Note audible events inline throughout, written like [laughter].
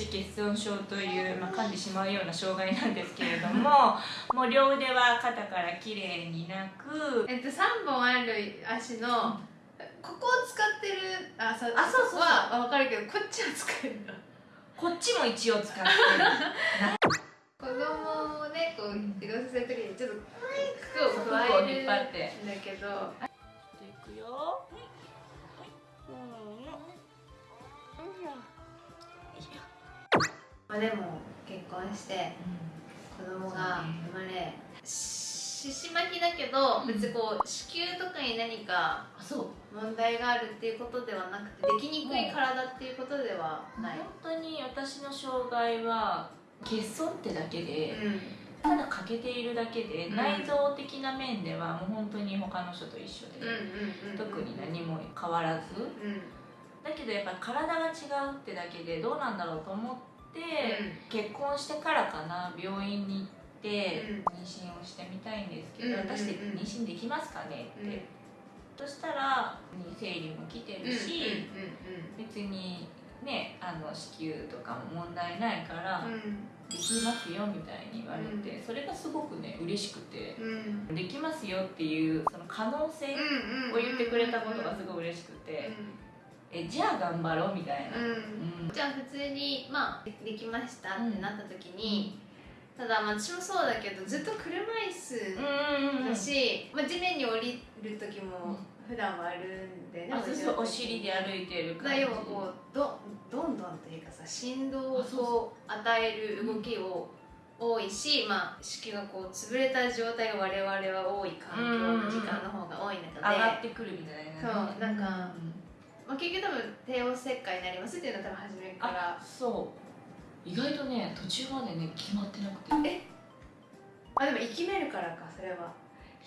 肢欠損症という、まあ、噛んでしまうような障害なんですけれども [laughs] もう両腕は肩からきれいになくえっと3本ある足のここを使ってるあそうあそうそうは分かるけどこっちは使えるの。こっちも一応使ってる。[laughs] 子供をねこう移動させる時にちょっと服を服加をえるんだ引っ張って。けどいくよまあでも結婚して子供が生まれ獅子巻きだけど別にこう子宮とかに何かあそう。問題があるっていうことではなくてできにくい体っていうことではない、本当に私の障害は欠損ってだけでうん。ただ欠けているだけで、うん。内臓的な面ではもう本当に他の人と一緒で、特に何も変わらず。うん。だけどやっぱ体が違うってだけでどうなんだろうと思って、結婚してからかな病院に行って、妊娠をしてみたいんですけど、うんうんうん。私って妊娠できますかね？って、うん。そしたら生理も来てるし、うん別にねあの子宮とかも問題ないから、うん。うんできますよみたいに言われて、それがすごくね嬉しくて、うん。できますよっていうその可能性うんを言ってくれたことがすごい嬉しくて、えじゃあ頑張ろうみたいな、うん。うん。じゃあ普通にまあでできましたってなった時に、ただまあ私もそうだけどずっと車椅子うんうんうん。だし、まあ、地面に降りる時も普段はあるんでね、あそうそうお尻で歩いてる感じ。だ要はこうどどんどんというかさ振動をこう与える動きを多いし、まあ、子宮がこう潰れた状態が我々は多い環境の時間の方が多い中で、上がってくるみたいな、そうなんかまあ、結局多分帝王切開になりますっていうのは多分初めから。あそう。意外とね途中までね決まってなくて。いあでも生きめるからかそれは。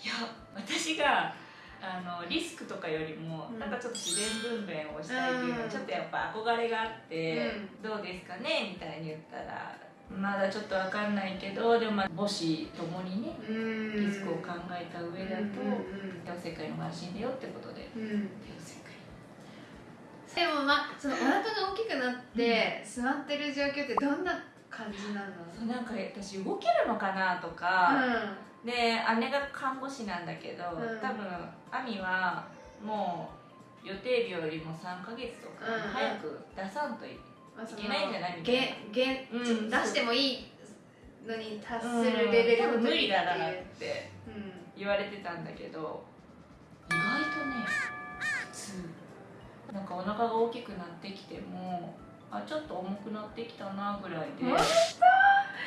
や私があのリスクとかよりも、うん。なんかちょっと自然分娩をしたいっていうのはうん。ちょっとやっぱ憧れがあって、どうですかねみたいに言ったらまだちょっとわかんないけどでもまあ母子ともにねうん。リスクを考えた上だとうん帝王切開の方が安心だよってことでうんうん。帝王切開でもまあそのお腹が大きくなって座ってる状況ってどんな感じなの？そうなんか私動けるのかなとか、で姉が看護師なんだけど、うん。多分亜美はもう予定日よりも3ヶ月とかうん早く出さんといけないんじゃないみたいな。うん出してもいいのに達するレベルう。ん無理だなっって言われてたんだけど意外とね普通なんかお腹が大きくなってきてもあちょっと重くなってきたなぐらいで。本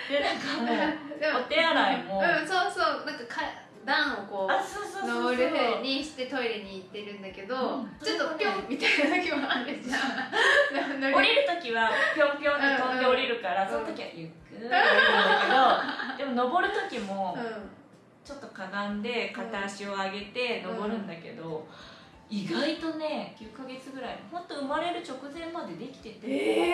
でなんかもうお手洗いも。うんそうそう。なんかか段をこあう登るふうにしてトイレに行ってるんだけど、うん。ちょっとピョンみたいな時もあるじゃん。乗 [laughs] 降りる時はぴょんぴょんって飛んで降りるから、うん。その時はゆっくり降りるんだけどでも登る時もうん。ちょっとかがんで片足を上げて登るんだけど、意外とね9ヶ月ぐらい。本当生まれる直前までできてて、え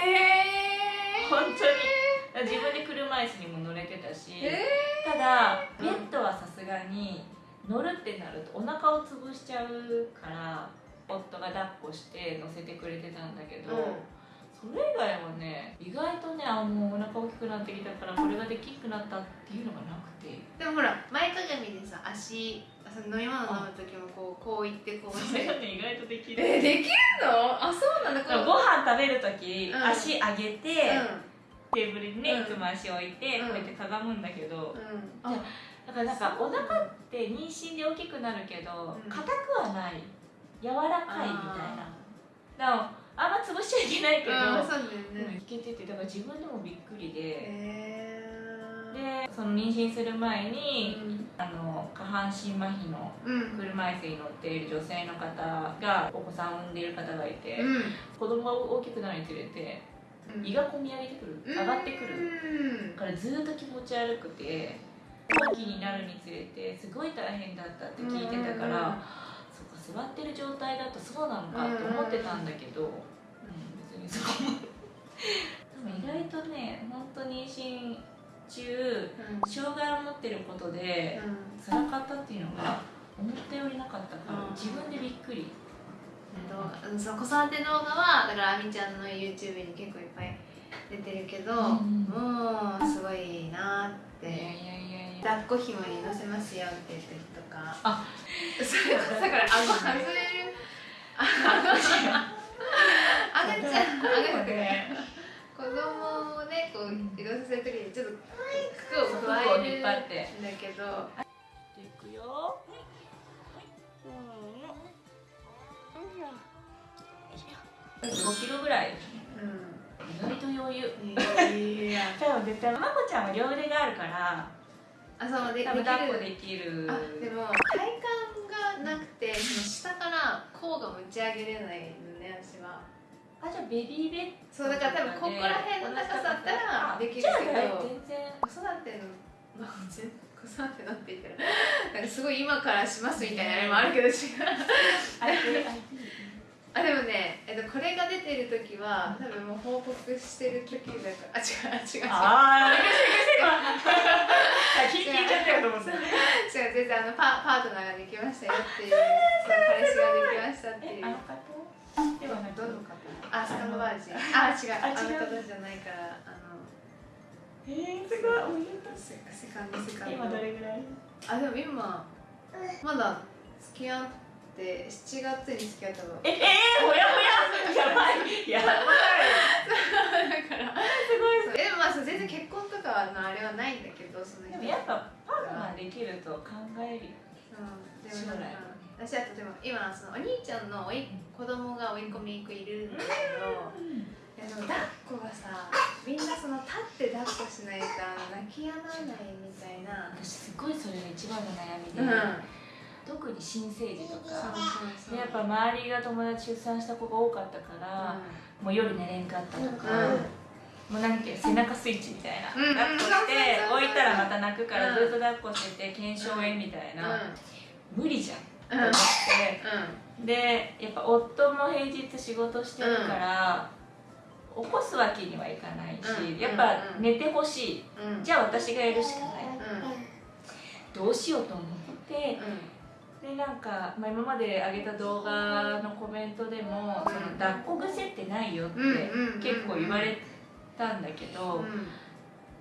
ー、本当に。自分で車椅子にも乗れてたし、えただベッドはさすがに乗るってなるとお腹を潰しちゃうから夫が抱っこして乗せてくれてたんだけど、それ以外はね意外とねあもうお腹大きくなってきたからこれができなくなったっていうのがなくて。でもほら前かがみでさ足その飲み物飲む時もこうこういってこうして。がね意外とできる。えできるの？あそうなんだだからご飯食べる時、うん。足上げて、うテーブルにね、うん。いつも足置いて、うん。こうやってかがむんだけど、ん。うんだからなんかお腹って妊娠で大きくなるけどうん。硬、くはない。柔らかいみたいなだからあんま潰しちゃいけないけど、うだようんねいけててだから自分でもびっくりで、へでその妊娠する前えに、あの下半身麻痺のうん。車椅子に乗っている女性の方がお子さんを産んでいる方がいて、うん。子供が大きくなるにつれてうん。胃がこみ上げてくる上がってくる、からずっと気持ち悪くて後期になるにつれてすごい大変だったって聞いてたから、そっか座ってる状態だとそうなのかと思ってたんだけど、うんそこも意外とね本当に妊娠中障害を持ってることで辛かったっていうのが思ったよりなかったからうん。自分でびっくり。うんその子育て動画はだからあみちゃんの YouTube に結構いっぱい出てるけど、うんもうすごいなって。いやいやいやいや。抱っこ紐に乗せますよって言ってるとか。あ。[laughs] それだから顎外れるあ赤ちゃん赤ちゃん子供をねこう移動させるときにちょっと服を加えるんだ引っ張って。けどいくよ。5キロぐらい意外と余裕うん。いや多分絶対まこちゃん。は両腕があるからあそうでできる多分抱っこできるあでも体幹がなくてその下から甲が持ち上げれないのね私はあじゃあベビーベッそうだから多分ここら辺の高さだったらできるけど。全然。子育てのまあ全子育てのって言ったら。なんかすごい今からしますみたいなあれもあるけど違う。あでもね、えっと、これが出てる時は多分もう報告してる時だから。あ違う違う違う。ああ [laughs] 聞いちゃったよと思って違う。全然あのパパートナーができましたよっていう。そう彼氏ができましたっていう。えあの方？ではどの方あスカンドバージ。ンあ違う。ああ違う。の方じゃないからあのえー、すごい。セセカンドセカンド。今どれぐらい？あでも今まだ付き合って7月に付き合ったの。ええー、ほやほや。やばい。やばい。だから。すごい。でもまあ全然結婚とかのあれはないんだけどそのでもやっぱパートナーできると考えるよ。うん私あとでも今そのお兄ちゃんのおい子供が甥いっ子姪っ子いるんだけどいやでも抱っこがさみんなその立って抱っこしないと泣き止まないみたいな。私すごいそれが一番の悩みで、うん。特に新生児とか。そうそうでやっぱ周りが友達出産した子が多かったから、もう夜寝れんかったとか、もうなんて背中スイッチみたいな、うん。抱っこして置いたらまた泣くからうん。ずっと抱っこしてて腱鞘炎みたいな、無理じゃんうん。と思って、でやっぱ夫も平日仕事してるから、起こすわけにはいかないし、うん。やっぱうん寝てほしい、うん。うんじゃあ私がやるしかない、うん。どうしようと思ってでなんか、まあ、今まで上げた動画のコメントでも「その抱っこ癖ってないよ」ってうんうん結構言われたんだけど、うん。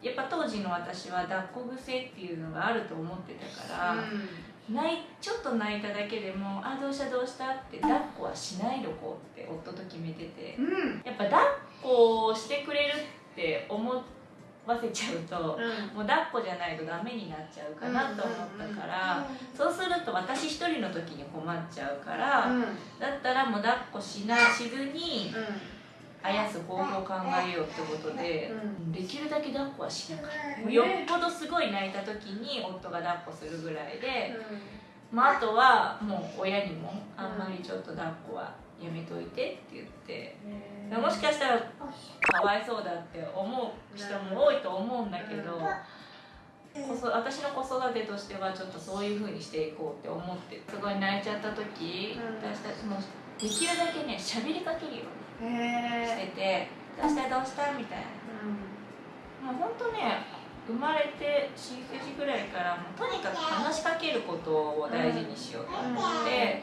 やっぱ当時の私は抱っこ癖っていうのがあると思ってたから、泣いちょっと泣いただけでも「あどうしたどうした?」って抱っこはしないでおこうって夫と決めててうんやっぱ抱っこをしてくれるって思わせちゃうと。うんもう抱っこじゃないとダメになっちゃうかなと思ったから、そうすると私一人の時に困っちゃうから、うんだったらもう抱っこしなしずにあやす方法を考えようってことで、できるだけ抱っこはしなかった、よっぽどすごい泣いた時に夫が抱っこするぐらいで、まあ、あとはもう親にもあんまりちょっと抱っこはやめといてって言って、もしかしたらかわいそうだって思う人も多いと思うんだけど、私の子育てとしてはちょっとそういうふうにしていこうって思ってすごい泣いちゃった時、うん。私たちもできるだけね喋りかけるようにへしてて「どうしたどうした?」みたいな。もうほんとね生まれて新生児ぐらいからもうとにかく話しかけることを大事にしようと思って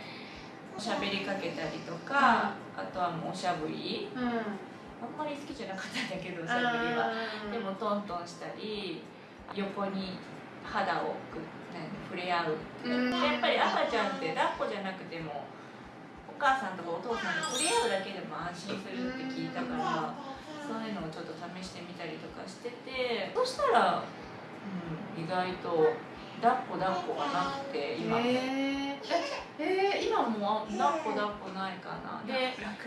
喋りかけたりとか、あとはもうおしゃぶり。うん。うんあんまり好きじゃなかったんだけどおしゃぶりは。でもトントンしたり横に肌をく何触れ合う、やっぱり赤ちゃんって抱っこじゃなくてもお母さんとかお父さんと触れ合うだけでも安心するって聞いたからそういうのをちょっと試してみたりとかしててそしたら、うん、意外と抱っこ抱っこがなくて今、へえー今も抱っこ抱っこないかな。でやっ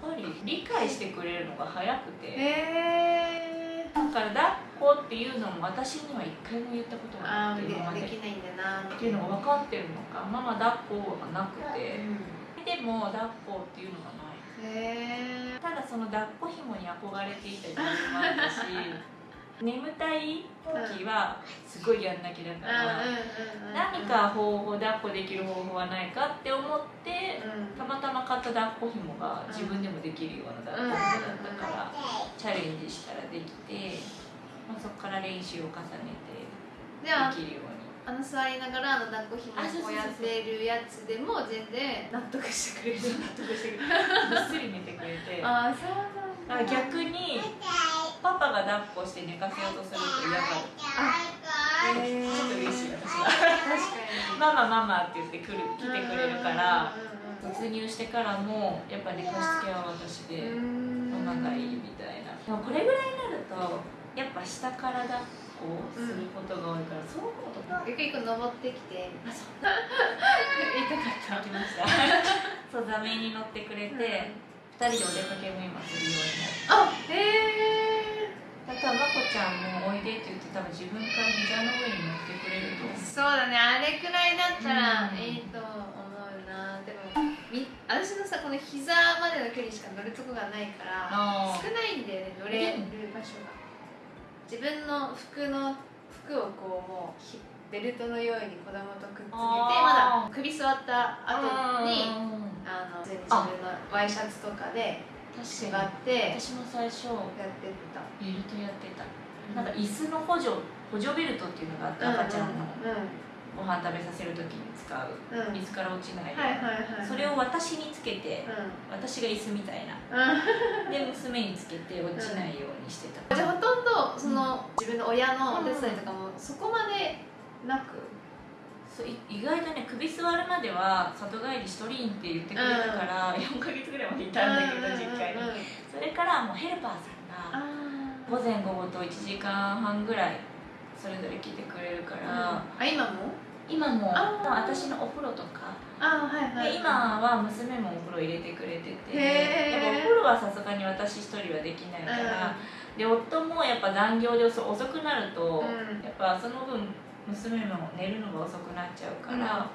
ぱり理解してくれるのが早くて。へえだから抱っこっていうのも私には一回も言ったことがなあーでくて今まで。できないんだなっていうのが分かってるのか。ママ抱っこがなくて。うでも抱っこっていうのがない。んへえただその抱っこ紐に憧れていた自分もあったし [laughs] 眠たい時はすごいやんなきゃだから何か方法抱っこできる方法はないかって思ってたまたま買った抱っこ紐が自分でもできるような抱っこ紐だったからチャレンジしたらできて、まあ、そこから練習を重ねてできるように。あの座りながらあの抱っこひもあそうそうそう。こうやってるやつでも全然納得してくれる。納得してくれる。[laughs] ぐっすり寝てくれて。ああそうなんだ逆にパが抱っこして寝かせようとすると嫌がるへーちょっと嬉しい私は。確かに。ママママって言って来る来てくれるからうん突入してからもやっぱ寝かしつけは私でママがいいみたいな。でもこれぐらいになるとやっぱ下から抱っこすることが多いから、そう思うとあゆくゆく登ってきて。そう。言いたかった。来ましたそう座面に乗ってくれて、二人でお出かけも今するようになって。あへえあとはまこちゃんもおいでって言って多分自分から膝の上に乗ってくれるとそうだねあれくらいだったらうん。いいと思うな。でもみ私のさこの膝までの距離しか乗るとこがないからあ少ないんだよね乗れる場所が自分の服の服をこうもうひベルトのように子供とくっつけてまだ首座った後にうんあの自分のワイシャツとかで縛ってやって私も最初た。ベルトやってた。なんか椅子の補助補助ベルトっていうのがあって赤ちゃんの。うんうんご飯食べさせる時に使う。うん。椅子から落ちないそれを私につけてうん。私が椅子みたいな。うん。で娘につけて落ちないようにしてた。じゃあほとんどその、自分の親のお手伝いとかもそこまでなく、そうい意外とね首座るまでは里帰りしとりんって言ってくれたから、4ヶ月ぐらいまでいたんだけど、実家にうんうんうん。それからもうヘルパーさんがあ午前午後と1時間半ぐらいそれぞれ来てくれるから、あ今も？今も私のお風呂とか。あはいはい。で今は娘もお風呂入れてくれてて。へー。やっぱお風呂はさすがに私一人はできないから、で夫もやっぱ残業で遅遅くなると、うん。やっぱその分娘も寝るのが遅くなっちゃうから、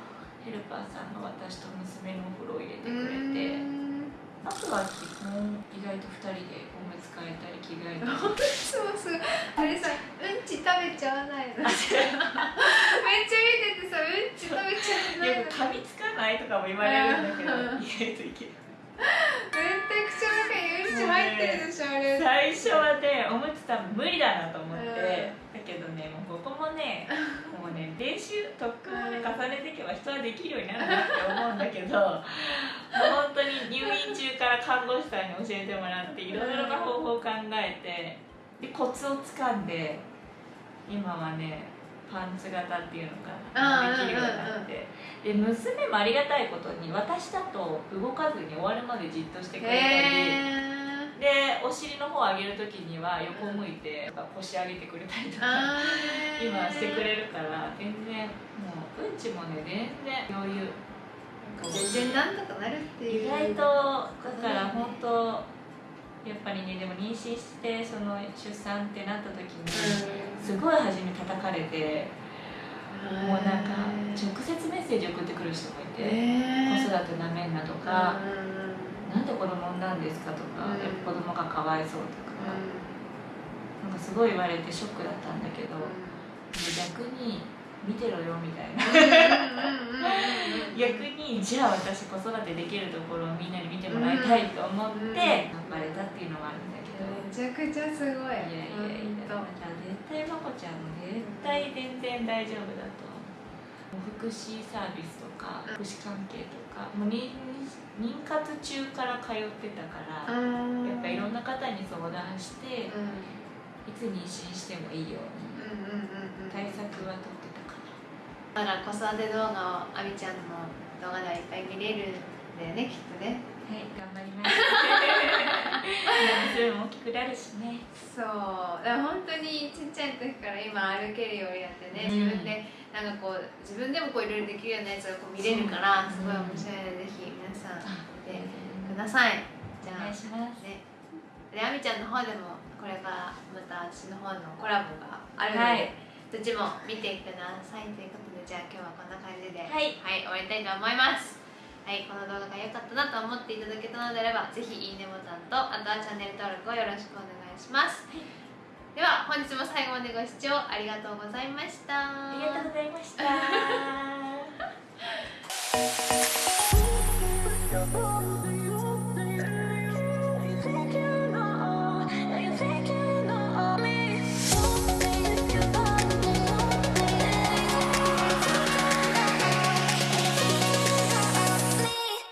ヘルパーさんが私と娘のお風呂を入れてくれて、あとは基本意外と2人でおむつ替えたり着替えたり。そうそう。あれさうんち食べちゃわないの。[laughs] めっちゃ見ててさうんち食べちゃわないのよく噛みつかないとかも言われるんだけどうん意外といける絶対口の中にうんち入ってるでしょあれ。最初はねおむつ多分無理だなと思って、うん。だけどねもうここもねもうね練習特訓をね重ねていけば人はできるようになるなって思うんだけど [laughs] もう本当に入院中から看護師さんに教えてもらっていろいろな方法を考えてでコツをつかんで今はねパンツ型っていうのかなうんできるようになってで娘もありがたいことに私だと動かずに終わるまでじっとしてくれたり。でお尻の方を上げる時には横向いて腰上げてくれたりとか今してくれるから全然もううんちもね全然余裕。全然なんとかなるっていう。意外とだから本当やっぱりねでも妊娠してその出産ってなった時にすごい初め叩かれてうんもうなんか直接メッセージ送ってくる人もいて子育てなめんなとかうんなんで子供産んだんですか？とかうん。子供がかわいそうとか。なんかすごい言われてショックだったんだけど逆に見てろよみたいな。逆にじゃあ私子育てできるところをみんなに見てもらいたいと思って頑張れたっていうのもあるんだけど、めちゃくちゃすごい。いやいやいやだから絶対まこちゃんも絶対全然大丈夫だと福祉サービスとか福祉関係とかもう妊妊活中から通ってたからやっぱいろんな方に相談していつ妊娠してもいいように対策は取ってたかなだから子育て動画をあみちゃんの動画ではいっぱい見れるんだよねきっとねはい頑張ります。[laughs] 娘も大きくなるしね。そう。だから本当にちっちゃい時から今歩けるようになってね、うん。自分でなんかこう自分でもこういろいろできるようなやつがこう見れるからそうすごい面白いので、ぜひ皆さん見てくおださい。じゃあ願いします。ね。であみちゃんの方でもこれからまた私の方のコラボがあるので、はい。どっちも見てくださいということでじゃあ今日はこんな感じでははい終わりたいと思いますはいこの動画が良かったなと思っていただけたのであればぜひいいねボタンとあとはチャンネル登録をよろしくお願いします、では本日も最後までご視聴ありがとうございました。ありがとうございました。[laughs]